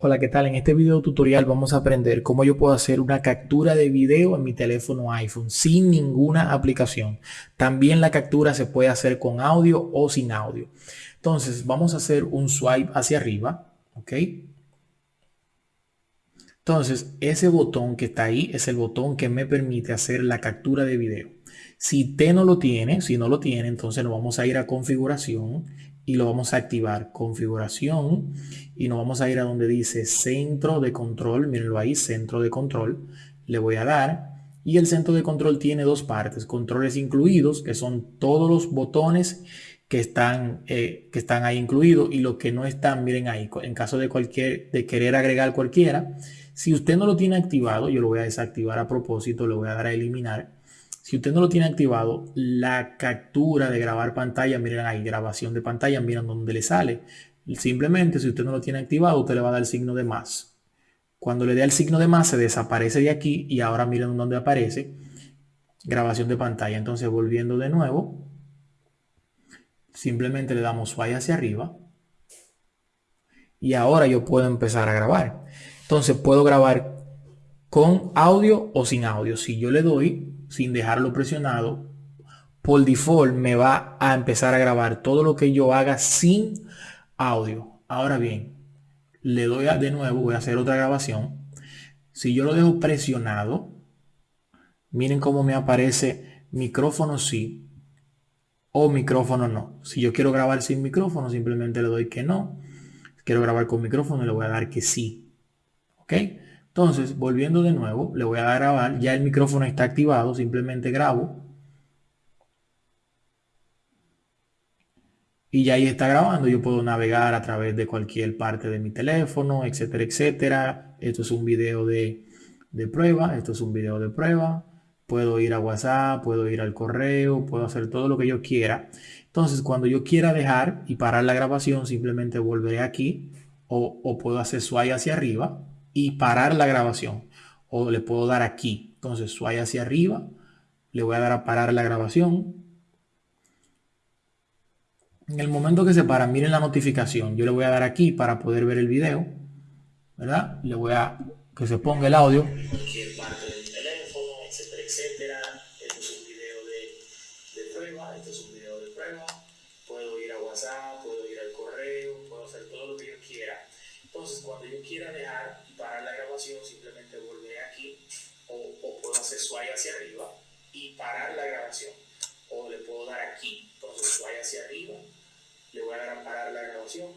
Hola, ¿qué tal? En este video tutorial vamos a aprender cómo yo puedo hacer una captura de video en mi teléfono iPhone sin ninguna aplicación. También la captura se puede hacer con audio o sin audio. Entonces, vamos a hacer un swipe hacia arriba, ¿ok? Entonces, ese botón que está ahí es el botón que me permite hacer la captura de video. Si usted no lo tiene, si no lo tiene, entonces nos vamos a ir a configuración y lo vamos a activar configuración y nos vamos a ir a donde dice centro de control. Mírenlo ahí centro de control. Le voy a dar y el centro de control tiene dos partes controles incluidos que son todos los botones que están eh, que están ahí incluidos y los que no están miren ahí en caso de cualquier de querer agregar cualquiera si usted no lo tiene activado yo lo voy a desactivar a propósito le voy a dar a eliminar si usted no lo tiene activado, la captura de grabar pantalla, miren ahí, grabación de pantalla, miren dónde le sale. Simplemente, si usted no lo tiene activado, usted le va a dar el signo de más. Cuando le dé el signo de más, se desaparece de aquí y ahora miren dónde aparece grabación de pantalla. Entonces, volviendo de nuevo, simplemente le damos swipe hacia arriba y ahora yo puedo empezar a grabar. Entonces, puedo grabar con audio o sin audio. Si yo le doy sin dejarlo presionado, por default me va a empezar a grabar todo lo que yo haga sin audio. Ahora bien, le doy a, de nuevo, voy a hacer otra grabación. Si yo lo dejo presionado, miren cómo me aparece micrófono sí o micrófono no. Si yo quiero grabar sin micrófono, simplemente le doy que no. quiero grabar con micrófono, le voy a dar que sí. ¿Ok? Entonces, volviendo de nuevo, le voy a grabar. Ya el micrófono está activado, simplemente grabo. Y ya ahí está grabando. Yo puedo navegar a través de cualquier parte de mi teléfono, etcétera, etcétera. Esto es un video de, de prueba. Esto es un video de prueba. Puedo ir a WhatsApp, puedo ir al correo, puedo hacer todo lo que yo quiera. Entonces, cuando yo quiera dejar y parar la grabación, simplemente volveré aquí o, o puedo hacer swipe hacia arriba y parar la grabación. O le puedo dar aquí. Entonces swipe hacia arriba. Le voy a dar a parar la grabación. En el momento que se para, miren la notificación. Yo le voy a dar aquí para poder ver el video. ¿Verdad? Le voy a que se ponga el audio. Cualquier parte del teléfono, etcétera, etcétera. Esto es un video de, de prueba. Esto es un video de prueba. Puedo ir a WhatsApp, puedo ir al correo, puedo hacer todo lo que yo quiera. Entonces, cuando yo quiera dejar y parar la grabación, simplemente volveré aquí o, puedo hacer swipe hacia arriba y parar la grabación. O le puedo dar aquí, entonces swipe hacia arriba, le voy a dar a parar la grabación.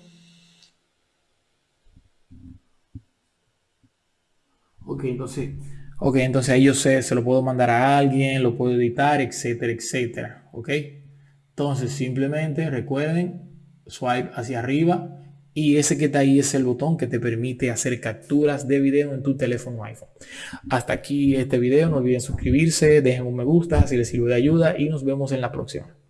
Ok, entonces, ok, entonces ahí yo sé, se lo puedo mandar a alguien, lo puedo editar, etcétera, etcétera. Ok, entonces simplemente recuerden, swipe hacia arriba y ese que está ahí es el botón que te permite hacer capturas de video en tu teléfono iPhone. Hasta aquí este video. No olviden suscribirse, dejen un me gusta si les sirve de ayuda y nos vemos en la próxima.